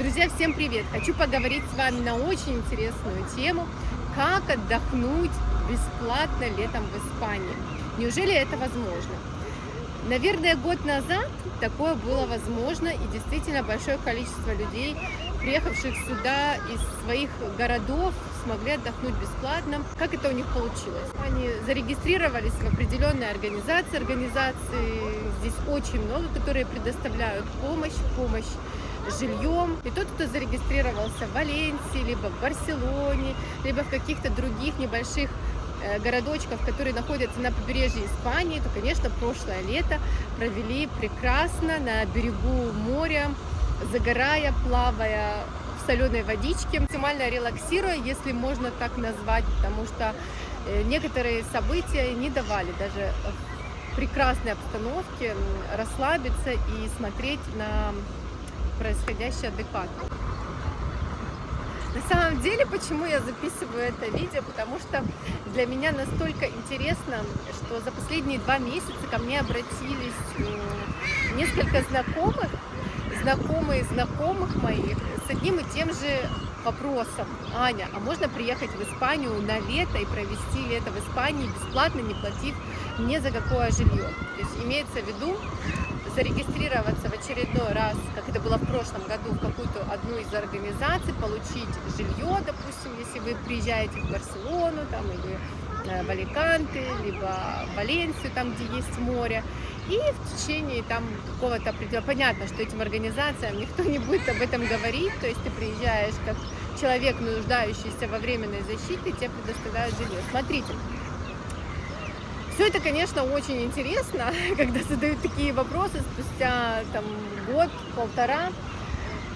Друзья, всем привет! Хочу поговорить с вами на очень интересную тему, как отдохнуть бесплатно летом в Испании. Неужели это возможно? Наверное, год назад такое было возможно, и действительно большое количество людей, приехавших сюда из своих городов, смогли отдохнуть бесплатно. Как это у них получилось? Они зарегистрировались в определенной организации, организации здесь очень много, которые предоставляют помощь, помощь жильем. И тот, кто зарегистрировался в Валенсии, либо в Барселоне, либо в каких-то других небольших э, городочков, которые находятся на побережье Испании, то, конечно, прошлое лето провели прекрасно на берегу моря, загорая, плавая в соленой водичке, максимально релаксируя, если можно так назвать, потому что э, некоторые события не давали даже в прекрасной обстановке расслабиться и смотреть на происходящее адекватно. На самом деле, почему я записываю это видео, потому что для меня настолько интересно, что за последние два месяца ко мне обратились несколько знакомых, знакомые знакомых моих с одним и тем же вопросом. Аня, а можно приехать в Испанию на лето и провести лето в Испании бесплатно, не платив ни за какое жилье? То есть имеется в виду, зарегистрироваться в очередной раз, как это было в прошлом году, в какую-то одну из организаций, получить жилье, допустим, если вы приезжаете в Барселону там, или э, в Аликанте, либо в Валенсию, там, где есть море, и в течение там какого-то определенного... Понятно, что этим организациям никто не будет об этом говорить, то есть ты приезжаешь как человек, нуждающийся во временной защите, тебе предоставляют жилье. Смотрите, все это, конечно, очень интересно, когда задают такие вопросы спустя там, год, полтора.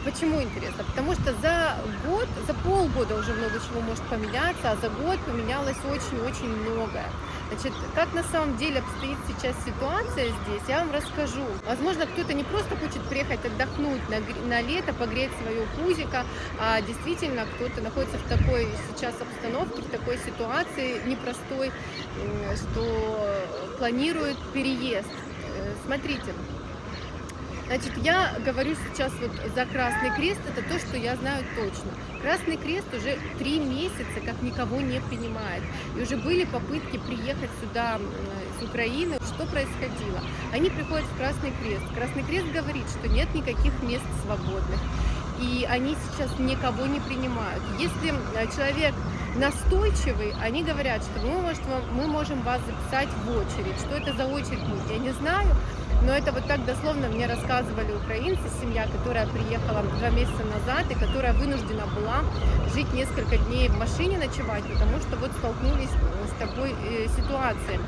Почему интересно? Потому что за год, за полгода уже много чего может поменяться, а за год поменялось очень-очень многое. Значит, как на самом деле обстоит сейчас ситуация здесь, я вам расскажу. Возможно, кто-то не просто хочет приехать отдохнуть на, на лето, погреть свое пузико, а действительно кто-то находится в такой сейчас обстановке, в такой ситуации непростой, что планирует переезд. Э, смотрите, Значит, я говорю сейчас вот за Красный Крест, это то, что я знаю точно. Красный Крест уже три месяца как никого не принимает. И уже были попытки приехать сюда с Украины. Что происходило? Они приходят в Красный Крест. Красный Крест говорит, что нет никаких мест свободных. И они сейчас никого не принимают. Если э, человек настойчивый, они говорят, что мы, можем вас записать в очередь. Что это за очередь, я не знаю. Но это вот так дословно мне рассказывали украинцы, семья, которая приехала два месяца назад и которая вынуждена была жить несколько дней в машине ночевать, потому что вот столкнулись с такой э, ситуацией.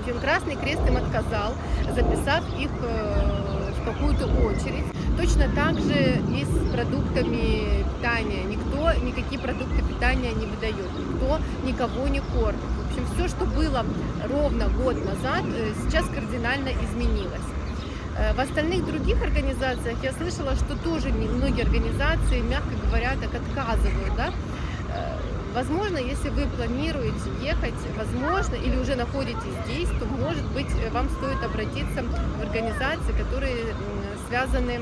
общем, Красный Крест им отказал, записав их э, в какую-то очередь. Точно так же и с продуктами питания. Никто никакие продукты питания не выдает, никто никого не кормит общем, все, что было ровно год назад, э, сейчас кардинально изменилось. Э, в остальных других организациях я слышала, что тоже многие организации, мягко говоря, так отказывают. Да? Э, возможно, если вы планируете ехать, возможно, или уже находитесь здесь, то, может быть, вам стоит обратиться в организации, которые связаны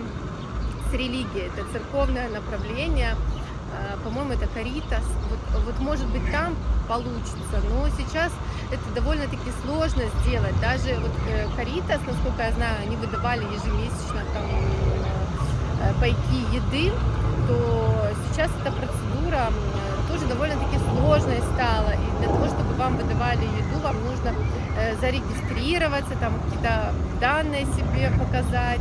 с религией. Это церковное направление, по-моему, это Каритас. Вот, вот, может быть, там получится. Но сейчас это довольно-таки сложно сделать. Даже вот Каритас, э, насколько я знаю, они выдавали ежемесячно там э, пайки еды, то сейчас эта процедура тоже довольно-таки сложной стала. И для того, чтобы вам выдавали еду, вам нужно э, зарегистрироваться, там какие-то данные себе показать,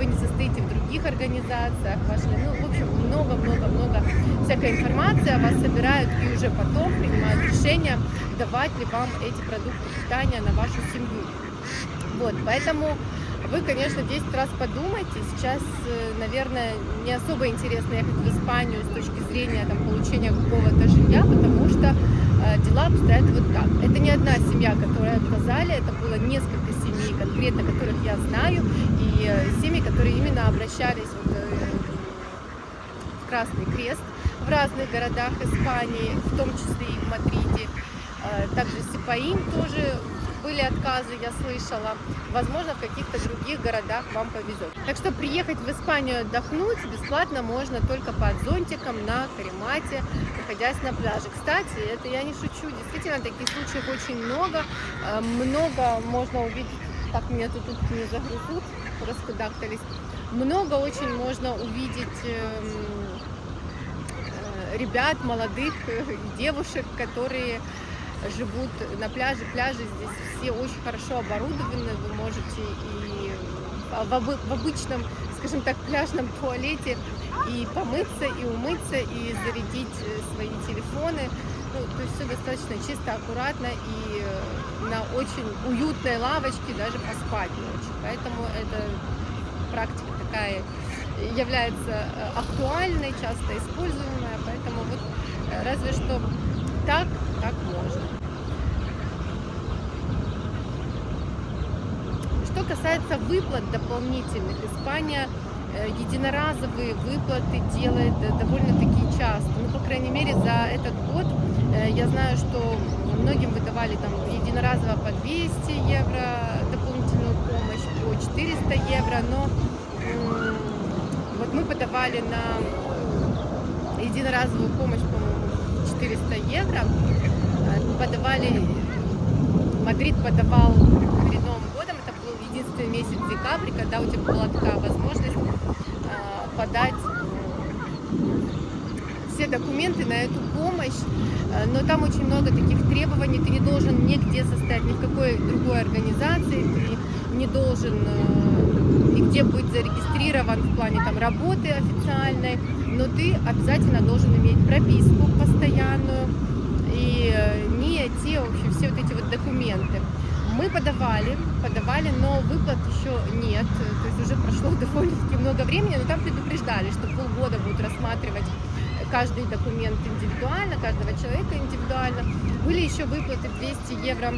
вы не состоите в других организациях, ваши, ну, в общем, много-много-много всякой информации вас собирают и уже потом принимают решение, давать ли вам эти продукты питания на вашу семью. Вот, поэтому вы, конечно, 10 раз подумайте. Сейчас, э, наверное, не особо интересно ехать в Испанию с точки зрения там, получения какого-то жилья, потому что э, дела обстоят вот так. Это не одна семья, которая отказали, это было несколько семей конкретно, которых я знаю, и семьи, которые именно обращались вот, э, в Красный Крест в разных городах Испании, в том числе и в Мадриде. Э, также Сипаим тоже были отказы, я слышала. Возможно, в каких-то других городах вам повезет. Так что приехать в Испанию отдохнуть бесплатно можно только под зонтиком на Каримате, находясь на пляже. Кстати, это я не шучу, действительно, таких случаев очень много. Э, много можно увидеть, так меня тут, тут не загрызут, раскудахтались. Много очень можно увидеть эм, э, ребят, молодых э, девушек, которые живут на пляже. Пляжи здесь все очень хорошо оборудованы, вы можете и в обычном, скажем так, пляжном туалете и помыться, и умыться, и зарядить э, свои телефоны. Ну, то есть все достаточно чисто, аккуратно и на очень уютной лавочке даже поспать ночью. Поэтому это практика такая является э, актуальной, часто используемая, поэтому вот э, разве что так, так можно. Что касается выплат дополнительных, Испания э, единоразовые выплаты делает довольно-таки часто. Ну, по крайней мере, за этот год я знаю, что многим выдавали там единоразово по 200 евро дополнительную помощь, по 400 евро, но вот мы подавали на единоразовую помощь, по-моему, 400 евро. Э, подавали, Мадрид подавал это был единственный месяц декабря, когда у тебя была такая возможность э, подать все документы на эту помощь, э, но там очень много таких требований, ты не должен нигде состоять, ни в какой другой организации, ты не должен нигде быть зарегистрирован в плане там работы официальной, но ты обязательно должен иметь прописку постоянную и э, не те вообще все вот эти вот документы. Мы подавали, подавали, но выплат еще нет, то есть уже прошло довольно-таки много времени, но там предупреждали, что полгода будут рассматривать каждый документ индивидуально, каждого человека индивидуально. Были еще выплаты 200 евро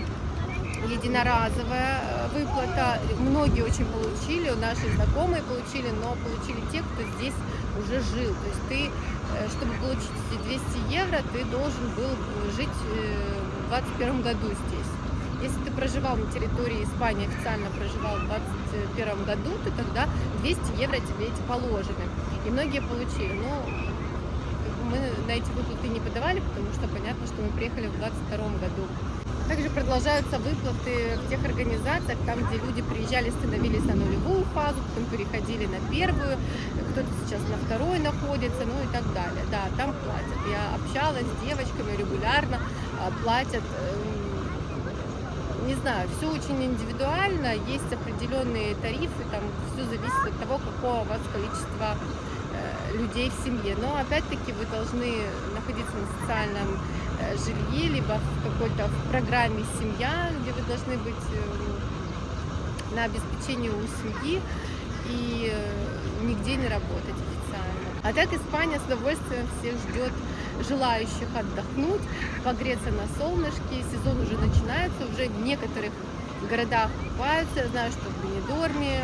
единоразовая э, выплата. Многие очень получили, наши знакомые получили, но получили те, кто здесь уже жил. То есть ты, э, чтобы получить эти 200 евро, ты должен был жить э, в 2021 году здесь. Если ты проживал на территории Испании, официально проживал в 2021 году, то тогда 200 евро тебе эти положены. И многие получили. Но мы на эти выплаты не подавали, потому что понятно, что мы приехали в 2022 году. Также продолжаются выплаты в тех организациях, там, где люди приезжали, становились на нулевую фазу, потом переходили на первую, кто-то сейчас на второй находится, ну и так далее. Да, там платят. Я общалась с девочками регулярно, а, платят эм, не знаю, все очень индивидуально, есть определенные тарифы, там все зависит от того, какого у вас количество э, людей в семье. Но опять-таки вы должны находиться на социальном Э, жилье, либо в какой-то программе «Семья», где вы должны быть э, на обеспечении у семьи и нигде не работать официально. А так Испания с удовольствием всех ждет желающих отдохнуть, погреться на солнышке. Сезон уже начинается, уже в некоторых городах купаются. Я знаю, что в Бенедорме,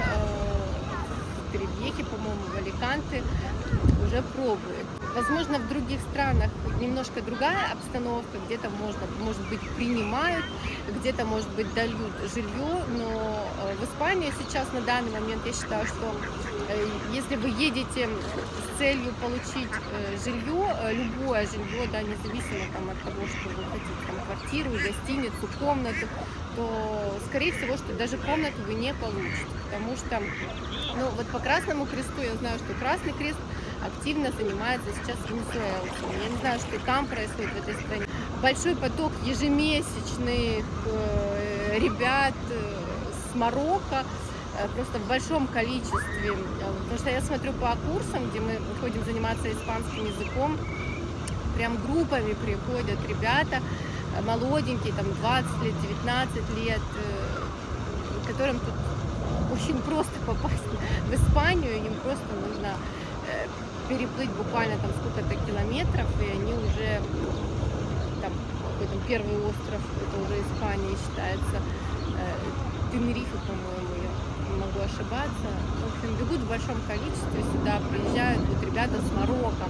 в Теребьехе, по-моему, в Аликанте уже пробуют. Возможно, в других странах немножко другая обстановка, где-то можно, может быть, принимают, где-то, может быть, дают жилье, но э, в Испании сейчас на данный момент я считаю, что э, если вы едете целью получить э, жилье, любое жилье, да, независимо там, от того, что вы хотите, там, квартиру, гостиницу, комнату, то, скорее всего, что даже комнату вы не получите, потому что, ну, вот по Красному Кресту я знаю, что Красный Крест активно занимается сейчас венесуэлцами. Я не знаю, что там происходит в этой стране. Большой поток ежемесячных э, ребят э, с Марокко, э, просто в большом количестве. Потому что я смотрю по курсам, где мы ходим заниматься испанским языком, прям группами приходят ребята, молоденькие, там 20 лет, 19 лет, которым тут очень просто попасть в Испанию, им просто нужно переплыть буквально там сколько-то километров, и они уже, там, какой-то первый остров, это уже Испания считается, э, Тенерифе, по-моему, могу ошибаться. В общем, бегут в большом количестве сюда, приезжают вот ребята с Марокко.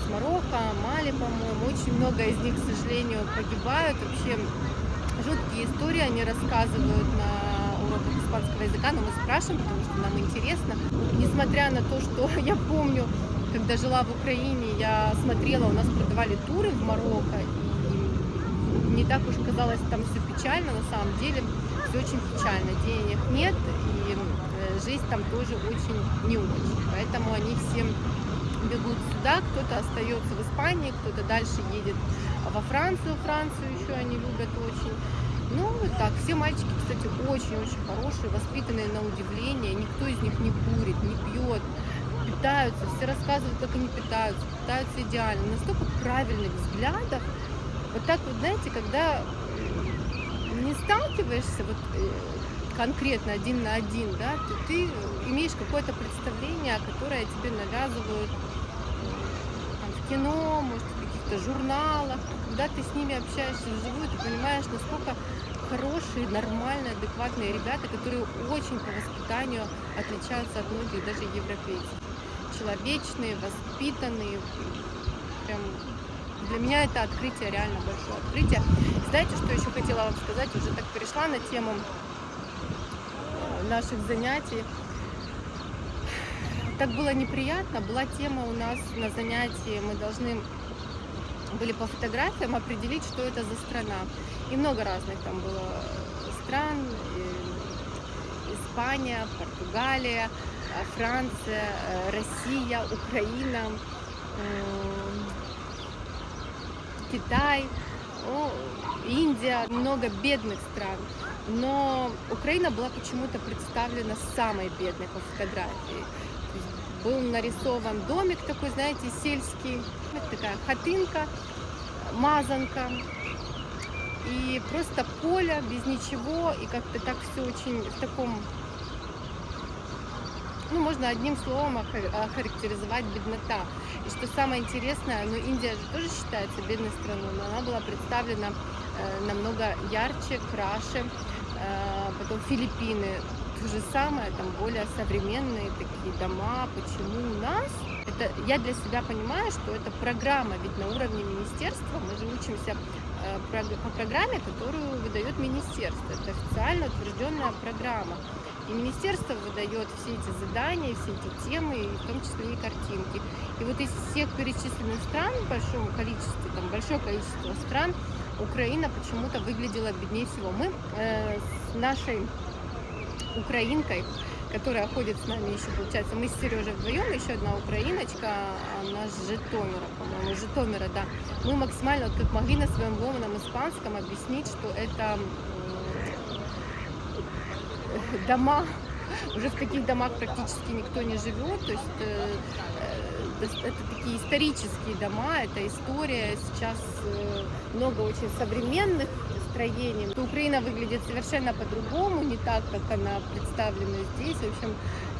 С Марокко, Мали, по-моему, очень много из них, к сожалению, погибают. Вообще жуткие истории они рассказывают на уроках испанского языка, но мы спрашиваем, потому что нам интересно. Несмотря на то, что я помню, когда жила в Украине, я смотрела, у нас продавали туры в Марокко, и не так уж казалось там все печально, на самом деле все очень печально, денег нет, и э, жизнь там тоже очень не очень, поэтому они все бегут сюда, кто-то остается в Испании, кто-то дальше едет во Францию, Францию еще они любят очень. Ну, вот так, все мальчики, кстати, очень-очень хорошие, воспитанные на удивление, никто из них не курит, не пьет, питаются, все рассказывают, как они питаются, питаются идеально, настолько правильных взглядов. Вот так вот, знаете, когда не сталкиваешься вот э, конкретно один на один, да, то ты имеешь какое-то представление, которое тебе навязывают там, в кино, может, в каких-то журналах. Когда ты с ними общаешься вживую, ты понимаешь, насколько хорошие, нормальные, адекватные ребята, которые очень по воспитанию отличаются от многих даже европейцев. Человечные, воспитанные, прям для меня это открытие, реально большое открытие. Знаете, что еще хотела вам сказать? Уже так перешла на тему наших занятий. Так было неприятно. Была тема у нас на занятии, мы должны были по фотографиям определить, что это за страна. И много разных там было стран. Испания, Португалия, Франция, Россия, Украина, Китай, Индия, много бедных стран. Но Украина была почему-то представлена самой бедной по фотографии. Был нарисован домик такой, знаете, сельский, такая хатынка, мазанка. И просто поле без ничего, и как-то так все очень в таком ну, можно одним словом охарактеризовать беднота. И что самое интересное, ну, Индия же тоже считается бедной страной, но она была представлена э, намного ярче, краше. Э, потом Филиппины, то же самое, там более современные такие дома. Почему у нас? Это, я для себя понимаю, что это программа, ведь на уровне министерства мы же учимся э, по программе, которую выдает министерство. Это официально утвержденная программа. И министерство выдает все эти задания, все эти темы, в том числе и картинки. И вот из всех перечисленных стран, в большом количестве, там большое количество стран, Украина почему-то выглядела беднее всего. Мы э, с нашей украинкой, которая ходит с нами еще, получается, мы с Сережей вдвоем, еще одна украиночка, она с Житомира, по-моему, Житомира, да. Мы максимально, вот как могли на своем ломаном испанском объяснить, что это дома, уже в таких домах практически никто не живет, то есть э, э, это такие исторические дома, это история, сейчас э, много очень современных строений. Украина выглядит совершенно по-другому, не так, как она представлена здесь. В общем,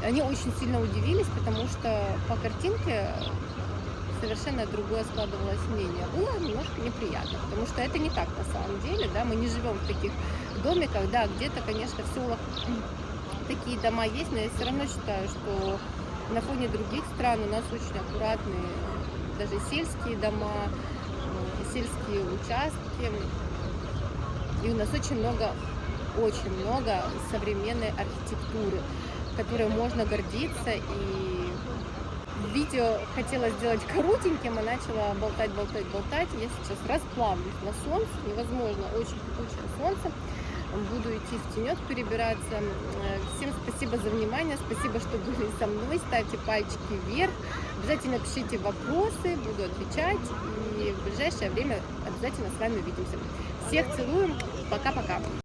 они очень сильно удивились, потому что по картинке совершенно другое складывалось мнение. Было немножко неприятно, потому что это не так на самом деле, да, мы не живем в таких домиках, да, где-то, конечно, в селах такие дома есть, но я все равно считаю, что на фоне других стран у нас очень аккуратные даже сельские дома, сельские участки, и у нас очень много, очень много современной архитектуры, которой можно гордиться и видео хотела сделать коротеньким, а начала болтать, болтать, болтать. Я сейчас расплавлюсь на солнце, невозможно, очень кипучее солнце. Буду идти в тенек перебираться. Всем спасибо за внимание, спасибо, что были со мной. Ставьте пальчики вверх, обязательно пишите вопросы, буду отвечать. И в ближайшее время обязательно с вами увидимся. Всех целую, пока-пока.